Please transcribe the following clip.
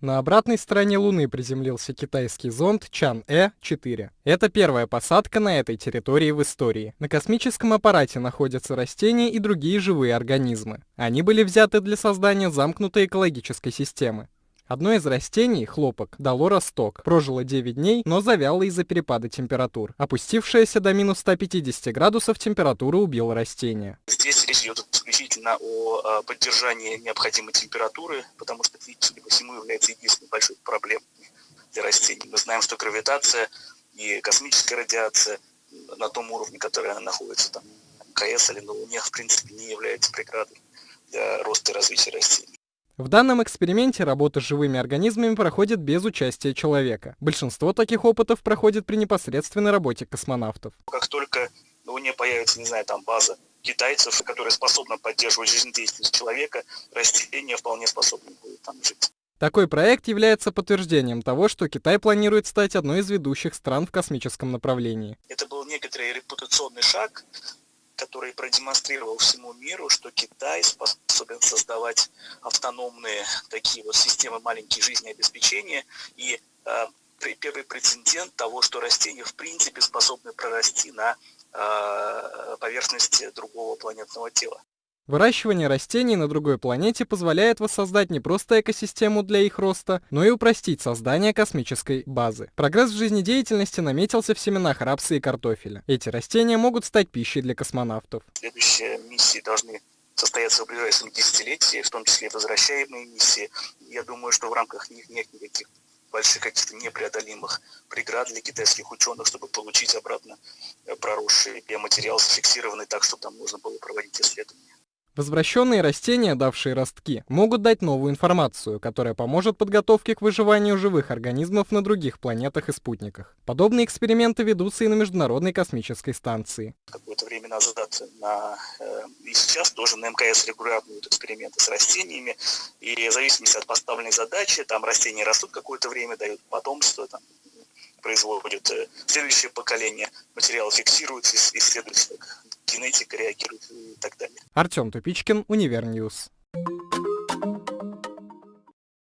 На обратной стороне Луны приземлился китайский зонд Чан-Э-4. Это первая посадка на этой территории в истории. На космическом аппарате находятся растения и другие живые организмы. Они были взяты для создания замкнутой экологической системы. Одно из растений, хлопок, дало росток, прожило 9 дней, но завяло из-за перепада температур. Опустившаяся до минус 150 градусов температура убила растение. Здесь речь идет исключительно о поддержании необходимой температуры, потому что, судя по всему, является единственной большой проблемой для растений. Мы знаем, что гравитация и космическая радиация на том уровне, который она находится, там, МКС или на Луне, в принципе, не является преградой для роста и развития растений. В данном эксперименте работа с живыми организмами проходит без участия человека. Большинство таких опытов проходит при непосредственной работе космонавтов. Как только на Луне появится, не знаю, там база китайцев, которая способна поддерживать жизнедеятельность человека, растения вполне способны будут там жить. Такой проект является подтверждением того, что Китай планирует стать одной из ведущих стран в космическом направлении. Это был некоторый репутационный шаг, который продемонстрировал всему миру, что Китай способен создавать автономные такие вот системы маленькие жизнеобеспечения и э, первый прецедент того, что растения в принципе способны прорасти на э, поверхности другого планетного тела. Выращивание растений на другой планете позволяет воссоздать не просто экосистему для их роста, но и упростить создание космической базы. Прогресс в жизнедеятельности наметился в семенах рапса и картофеля. Эти растения могут стать пищей для космонавтов. Следующие миссии должны состояться в ближайшем десятилетии, в том числе и возвращаемые миссии. Я думаю, что в рамках них нет никаких больших каких-то непреодолимых преград для китайских ученых, чтобы получить обратно проросший биоматериал, зафиксированный так, чтобы там можно было проводить исследования. Возвращенные растения, давшие ростки, могут дать новую информацию, которая поможет подготовке к выживанию живых организмов на других планетах и спутниках. Подобные эксперименты ведутся и на Международной космической станции. Какое-то время назад на, э, и сейчас тоже на МКС регулярно идут эксперименты с растениями, и в зависимости от поставленной задачи, там растения растут какое-то время, дают потомство, там, производят э, следующее поколение, материал фиксируется, исследуется, генетика реагирует и так далее. Артем Тупичкин, Универ News.